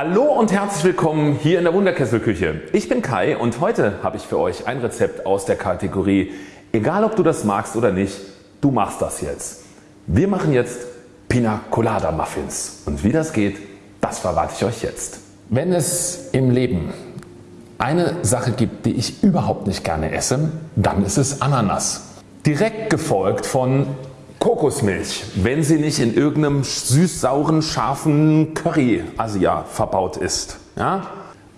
Hallo und herzlich willkommen hier in der Wunderkesselküche. Ich bin Kai und heute habe ich für euch ein Rezept aus der Kategorie Egal ob du das magst oder nicht, du machst das jetzt. Wir machen jetzt Pina Colada Muffins und wie das geht, das verrate ich euch jetzt. Wenn es im Leben eine Sache gibt die ich überhaupt nicht gerne esse, dann ist es Ananas. Direkt gefolgt von Kokosmilch, wenn sie nicht in irgendeinem süß-sauren scharfen Curry Asia verbaut ist. Ja?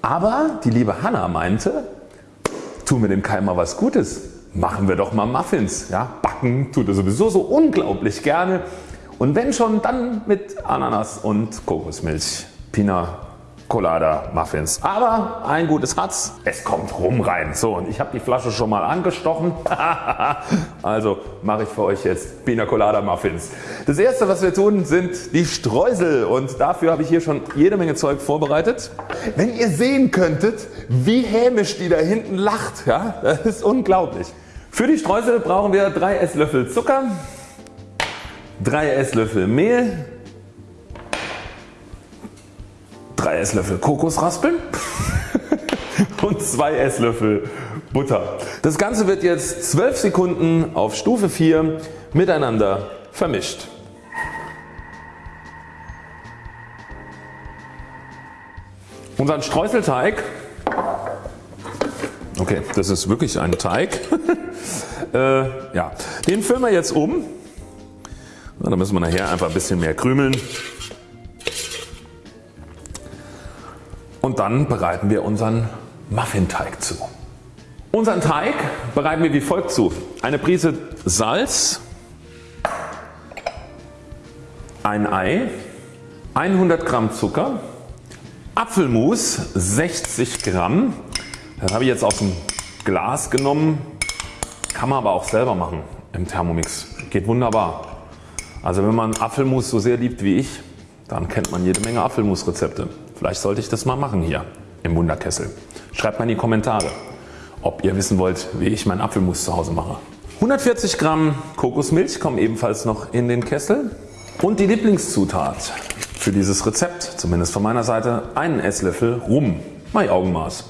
Aber die liebe Hanna meinte, tun wir dem Kai mal was Gutes, machen wir doch mal Muffins. Ja? Backen tut er sowieso so unglaublich gerne und wenn schon dann mit Ananas und Kokosmilch. Pina Colada Muffins. Aber ein gutes hat's, es kommt rum rein. So und ich habe die Flasche schon mal angestochen. also mache ich für euch jetzt Pina Colada Muffins. Das erste was wir tun sind die Streusel und dafür habe ich hier schon jede Menge Zeug vorbereitet. Wenn ihr sehen könntet wie hämisch die da hinten lacht, ja, das ist unglaublich. Für die Streusel brauchen wir 3 Esslöffel Zucker, 3 Esslöffel Mehl, 3 Esslöffel Kokosraspeln und 2 Esslöffel Butter. Das Ganze wird jetzt 12 Sekunden auf Stufe 4 miteinander vermischt. Unseren Streuselteig, okay das ist wirklich ein Teig, äh, ja, den füllen wir jetzt um. Da müssen wir nachher einfach ein bisschen mehr krümeln. Und dann bereiten wir unseren Muffinteig zu. Unseren Teig bereiten wir wie folgt zu. Eine Prise Salz, ein Ei, 100 Gramm Zucker, Apfelmus 60 Gramm. Das habe ich jetzt aus dem Glas genommen. Kann man aber auch selber machen im Thermomix. Geht wunderbar. Also wenn man Apfelmus so sehr liebt wie ich, dann kennt man jede Menge Apfelmusrezepte. Vielleicht sollte ich das mal machen hier im Wunderkessel. Schreibt mal in die Kommentare ob ihr wissen wollt wie ich meinen Apfelmus zu Hause mache. 140 Gramm Kokosmilch kommen ebenfalls noch in den Kessel und die Lieblingszutat für dieses Rezept, zumindest von meiner Seite, einen Esslöffel Rum. Mein Augenmaß.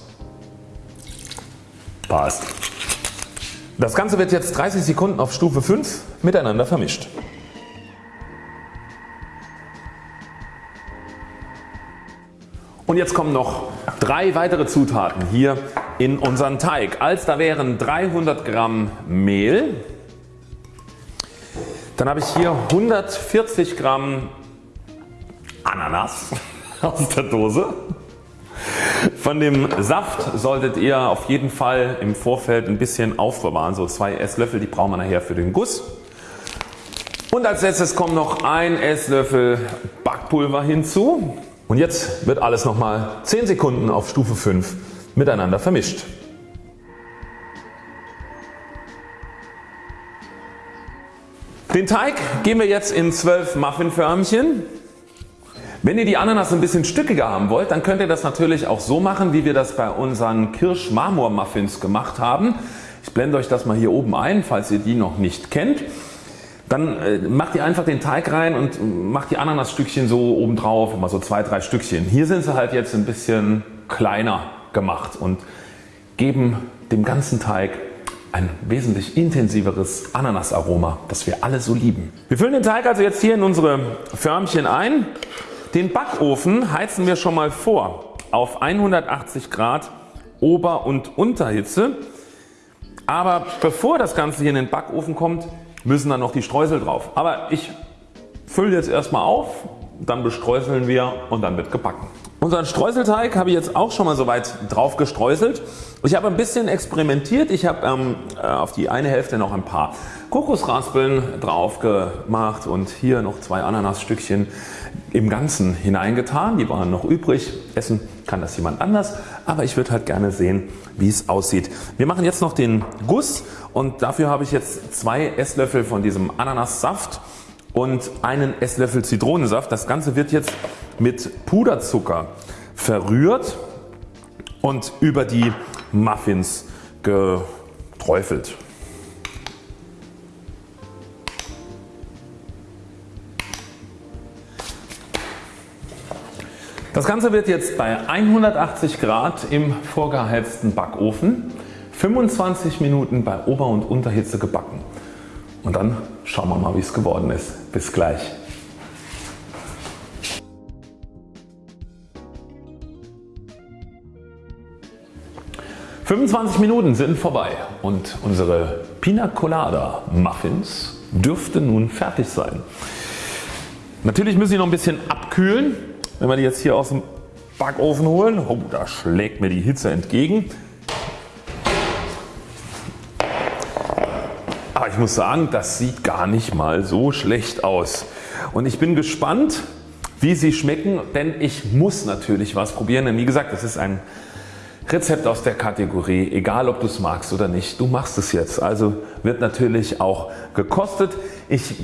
Passt. Das Ganze wird jetzt 30 Sekunden auf Stufe 5 miteinander vermischt. Und jetzt kommen noch drei weitere Zutaten hier in unseren Teig. Als da wären 300 Gramm Mehl, dann habe ich hier 140 Gramm Ananas aus der Dose. Von dem Saft solltet ihr auf jeden Fall im Vorfeld ein bisschen aufbewahren, so zwei Esslöffel, die brauchen wir nachher für den Guss. Und als letztes kommt noch ein Esslöffel Backpulver hinzu. Und jetzt wird alles nochmal 10 Sekunden auf Stufe 5 miteinander vermischt. Den Teig geben wir jetzt in 12 Muffinförmchen. Wenn ihr die Ananas ein bisschen stückiger haben wollt, dann könnt ihr das natürlich auch so machen wie wir das bei unseren Kirsch-Marmor-Muffins gemacht haben. Ich blende euch das mal hier oben ein, falls ihr die noch nicht kennt. Dann äh, macht ihr einfach den Teig rein und macht die Ananasstückchen so oben drauf, immer so zwei, drei Stückchen. Hier sind sie halt jetzt ein bisschen kleiner gemacht und geben dem ganzen Teig ein wesentlich intensiveres Ananasaroma, das wir alle so lieben. Wir füllen den Teig also jetzt hier in unsere Förmchen ein. Den Backofen heizen wir schon mal vor auf 180 Grad Ober- und Unterhitze. Aber bevor das Ganze hier in den Backofen kommt, müssen dann noch die Streusel drauf. Aber ich fülle jetzt erstmal auf, dann bestreuseln wir und dann wird gebacken. Unseren Streuselteig habe ich jetzt auch schon mal soweit drauf gestreuselt. Ich habe ein bisschen experimentiert. Ich habe ähm, äh, auf die eine Hälfte noch ein paar Kokosraspeln drauf gemacht und hier noch zwei Ananasstückchen im Ganzen hineingetan. Die waren noch übrig. Essen kann das jemand anders, aber ich würde halt gerne sehen wie es aussieht. Wir machen jetzt noch den Guss und dafür habe ich jetzt zwei Esslöffel von diesem Ananassaft und einen Esslöffel Zitronensaft. Das Ganze wird jetzt mit Puderzucker verrührt und über die Muffins geträufelt. Das Ganze wird jetzt bei 180 Grad im vorgeheizten Backofen 25 Minuten bei Ober- und Unterhitze gebacken. Und dann schauen wir mal wie es geworden ist. Bis gleich. »25 Minuten sind vorbei und unsere Pina Colada Muffins dürfte nun fertig sein. Natürlich müssen sie noch ein bisschen abkühlen. Wenn wir die jetzt hier aus dem Backofen holen, oh, da schlägt mir die Hitze entgegen. Aber ich muss sagen, das sieht gar nicht mal so schlecht aus. Und ich bin gespannt wie sie schmecken, denn ich muss natürlich was probieren. Denn wie gesagt, das ist ein Rezept aus der Kategorie, egal ob du es magst oder nicht, du machst es jetzt. Also wird natürlich auch gekostet. Ich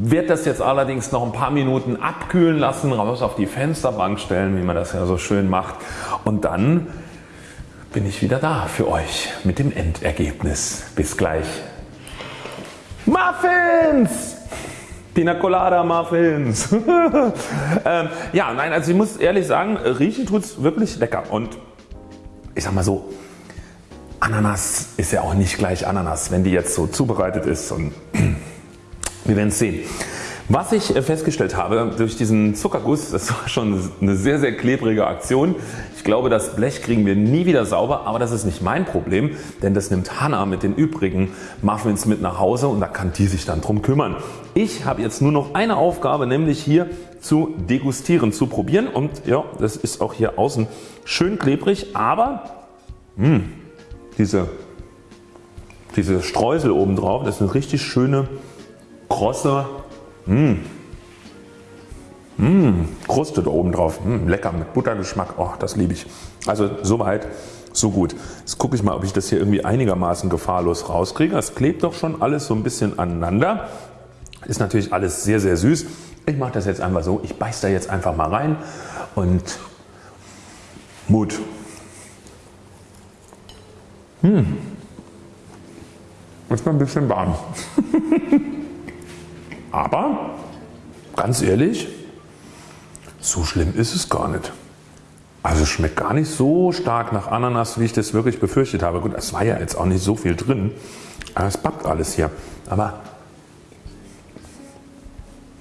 werde das jetzt allerdings noch ein paar Minuten abkühlen lassen, raus auf die Fensterbank stellen, wie man das ja so schön macht und dann bin ich wieder da für euch mit dem Endergebnis. Bis gleich. Muffins! Pina Colada Muffins. ähm, ja, nein, also ich muss ehrlich sagen, riechen tut es wirklich lecker und ich sag mal so, Ananas ist ja auch nicht gleich Ananas, wenn die jetzt so zubereitet ist und wir werden es sehen. Was ich festgestellt habe durch diesen Zuckerguss, das war schon eine sehr sehr klebrige Aktion. Ich glaube das Blech kriegen wir nie wieder sauber, aber das ist nicht mein Problem, denn das nimmt Hannah mit den übrigen Muffins mit nach Hause und da kann die sich dann drum kümmern. Ich habe jetzt nur noch eine Aufgabe, nämlich hier zu degustieren, zu probieren und ja, das ist auch hier außen schön klebrig, aber mh, hm, diese, diese Streusel oben drauf, das ist eine richtig schöne krosse Mmh. Mmh, Kruste da oben drauf, mmh, lecker mit Buttergeschmack, oh, das liebe ich. Also soweit so gut. Jetzt gucke ich mal ob ich das hier irgendwie einigermaßen gefahrlos rauskriege. Es klebt doch schon alles so ein bisschen aneinander. Ist natürlich alles sehr sehr süß. Ich mache das jetzt einfach so, ich beiß da jetzt einfach mal rein und Mut. Hm. Ist mal ein bisschen warm. Aber ganz ehrlich, so schlimm ist es gar nicht. Also es schmeckt gar nicht so stark nach Ananas wie ich das wirklich befürchtet habe. Gut es war ja jetzt auch nicht so viel drin. Aber es backt alles hier. Aber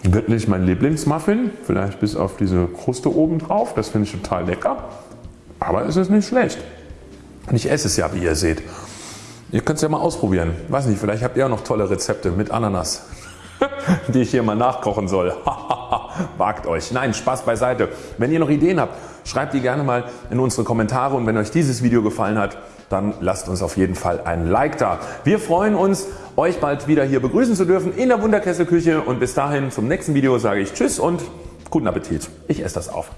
wird nicht mein Lieblingsmuffin. Vielleicht bis auf diese Kruste oben drauf. Das finde ich total lecker. Aber es ist nicht schlecht. Und ich esse es ja wie ihr seht. Ihr könnt es ja mal ausprobieren. Weiß nicht, vielleicht habt ihr auch noch tolle Rezepte mit Ananas. die ich hier mal nachkochen soll. Wagt euch. Nein, Spaß beiseite. Wenn ihr noch Ideen habt, schreibt die gerne mal in unsere Kommentare und wenn euch dieses Video gefallen hat, dann lasst uns auf jeden Fall ein Like da. Wir freuen uns euch bald wieder hier begrüßen zu dürfen in der Wunderkesselküche und bis dahin zum nächsten Video sage ich Tschüss und guten Appetit. Ich esse das auf.